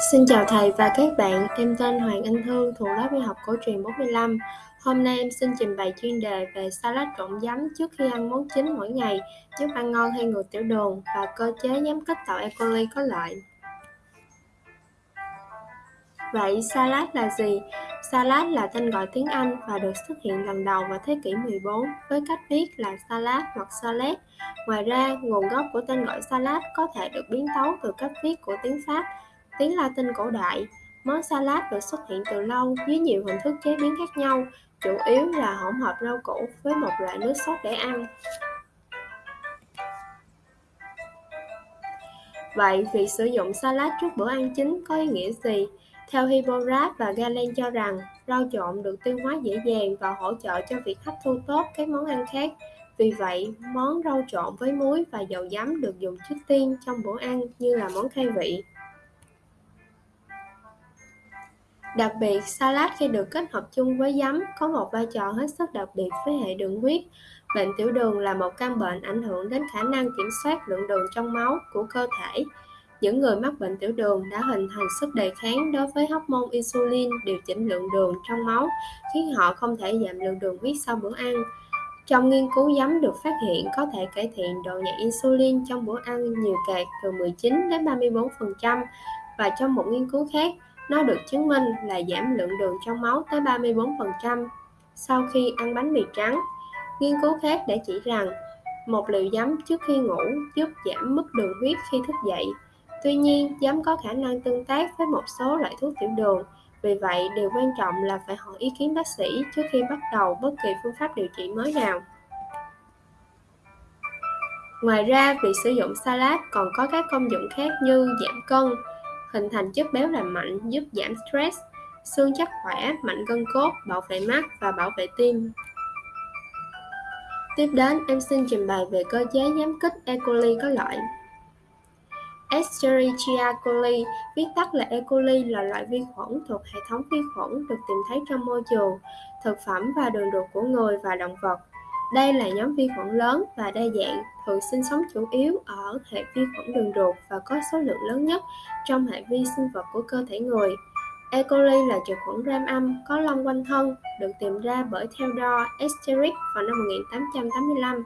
Xin chào thầy và các bạn, em tên Hoàng Anh Thương thuộc lớp y học cổ truyền 45. Hôm nay em xin trình bày chuyên đề về salad trộn giấm trước khi ăn món chính mỗi ngày, giúp ăn ngon hay ngừa tiểu đường và cơ chế giám kích tạo E. coli có lợi. Vậy salad là gì? Salad là tên gọi tiếng Anh và được xuất hiện lần đầu vào thế kỷ 14 với cách viết là salad hoặc salad. Ngoài ra, nguồn gốc của tên gọi salad có thể được biến tấu từ cách viết của tiếng Pháp Tiếng Latin cổ đại, món salad được xuất hiện từ lâu dưới nhiều hình thức chế biến khác nhau, chủ yếu là hỗn hợp rau củ với một loại nước sốt để ăn. Vậy, việc sử dụng salad trước bữa ăn chính có ý nghĩa gì? Theo Hippocrates và Galen cho rằng, rau trộn được tiêu hóa dễ dàng và hỗ trợ cho việc hấp thu tốt các món ăn khác. Vì vậy, món rau trộn với muối và dầu giấm được dùng trước tiên trong bữa ăn như là món khai vị. Đặc biệt, salad khi được kết hợp chung với giấm có một vai trò hết sức đặc biệt với hệ đường huyết. Bệnh tiểu đường là một căn bệnh ảnh hưởng đến khả năng kiểm soát lượng đường trong máu của cơ thể. Những người mắc bệnh tiểu đường đã hình thành sức đề kháng đối với hormone insulin điều chỉnh lượng đường trong máu, khiến họ không thể giảm lượng đường huyết sau bữa ăn. Trong nghiên cứu giấm được phát hiện có thể cải thiện độ nhạy insulin trong bữa ăn nhiều cạt từ 19 đến 34% và trong một nghiên cứu khác, nó được chứng minh là giảm lượng đường trong máu tới 34% sau khi ăn bánh mì trắng. Nghiên cứu khác đã chỉ rằng một liều giấm trước khi ngủ giúp giảm mức đường huyết khi thức dậy. Tuy nhiên, giấm có khả năng tương tác với một số loại thuốc tiểu đường. Vì vậy, điều quan trọng là phải hỏi ý kiến bác sĩ trước khi bắt đầu bất kỳ phương pháp điều trị mới nào. Ngoài ra, việc sử dụng salad còn có các công dụng khác như giảm cân, hình thành chất béo lành mạnh giúp giảm stress, xương chắc khỏe, mạnh gân cốt, bảo vệ mắt và bảo vệ tim. Tiếp đến, em xin trình bày về cơ chế giám kích E. coli có lợi. Escherichia coli, viết tắt là E. coli là loại vi khuẩn thuộc hệ thống vi khuẩn được tìm thấy trong môi trường, thực phẩm và đường ruột của người và động vật. Đây là nhóm vi khuẩn lớn và đa dạng, thường sinh sống chủ yếu ở hệ vi khuẩn đường ruột và có số lượng lớn nhất trong hệ vi sinh vật của cơ thể người. E. coli là trực khuẩn gram âm có lông quanh thân, được tìm ra bởi Theodore Escherick vào năm 1885.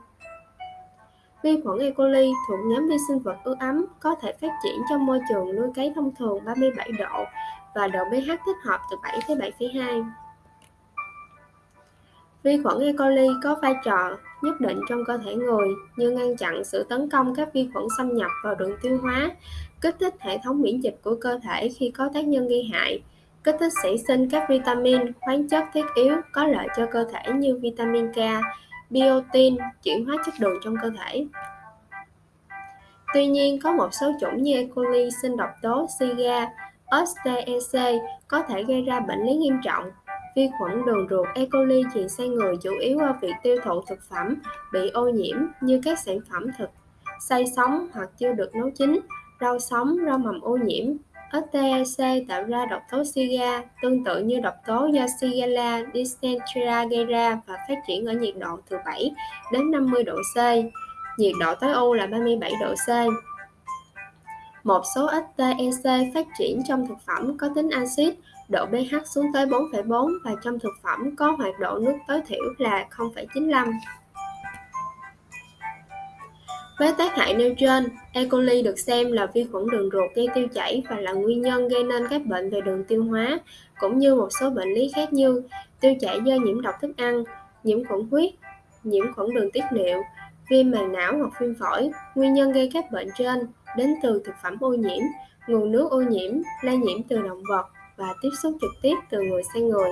Vi khuẩn E. coli thuộc nhóm vi sinh vật ưa ấm, có thể phát triển trong môi trường nuôi cấy thông thường 37 độ và độ pH thích hợp từ 7 tới 7,2. Vi khuẩn E. coli có vai trò nhất định trong cơ thể người như ngăn chặn sự tấn công các vi khuẩn xâm nhập vào đường tiêu hóa, kích thích hệ thống miễn dịch của cơ thể khi có tác nhân gây hại, kích thích sản sinh các vitamin, khoáng chất thiết yếu có lợi cho cơ thể như vitamin K, biotin, chuyển hóa chất đường trong cơ thể. Tuy nhiên, có một số chủng như E. coli sinh độc tố Siga, Ostec có thể gây ra bệnh lý nghiêm trọng Vi khuẩn đường ruột E. coli truyền sang người chủ yếu qua việc tiêu thụ thực phẩm bị ô nhiễm như các sản phẩm thịt xay sống hoặc chưa được nấu chín, rau sống, rau mầm ô nhiễm. STEC tạo ra độc tố Siga, tương tự như độc tố do Shigella dysentery gây ra và phát triển ở nhiệt độ từ 7 đến 50 độ C. Nhiệt độ tối ưu là 37 độ C. Một số STEC phát triển trong thực phẩm có tính axit độ pH xuống tới 4,4 và trong thực phẩm có hoạt độ nước tối thiểu là 0,95. Với tác hại nêu trên, E. coli được xem là vi khuẩn đường ruột gây tiêu chảy và là nguyên nhân gây nên các bệnh về đường tiêu hóa, cũng như một số bệnh lý khác như tiêu chảy do nhiễm độc thức ăn, nhiễm khuẩn huyết, nhiễm khuẩn đường tiết niệu, viêm màng não hoặc viêm phổi. Nguyên nhân gây các bệnh trên đến từ thực phẩm ô nhiễm, nguồn nước ô nhiễm, lây nhiễm từ động vật, và tiếp xúc trực tiếp từ người sang người.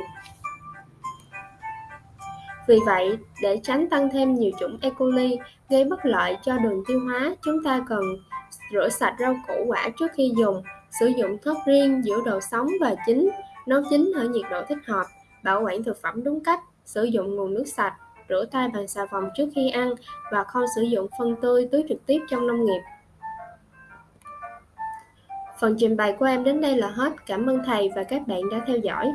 Vì vậy, để tránh tăng thêm nhiều chủng E. coli gây bất lợi cho đường tiêu hóa, chúng ta cần rửa sạch rau củ quả trước khi dùng, sử dụng thớt riêng giữa đồ sống và chín, nấu chín ở nhiệt độ thích hợp, bảo quản thực phẩm đúng cách, sử dụng nguồn nước sạch, rửa tay bằng xà phòng trước khi ăn và không sử dụng phân tươi tưới trực tiếp trong nông nghiệp. Phần trình bày của em đến đây là hết. Cảm ơn thầy và các bạn đã theo dõi.